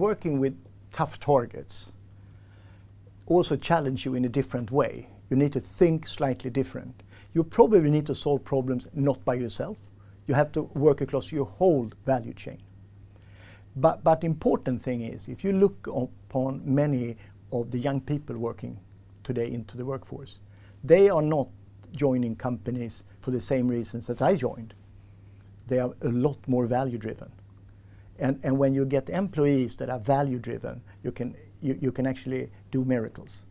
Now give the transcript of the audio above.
working with tough targets also challenge you in a different way. You need to think slightly different. You probably need to solve problems not by yourself. You have to work across your whole value chain. But, but important thing is, if you look upon many of the young people working today into the workforce, they are not joining companies for the same reasons as I joined. They are a lot more value driven. And, and when you get employees that are value driven, you can, you, you can actually do miracles.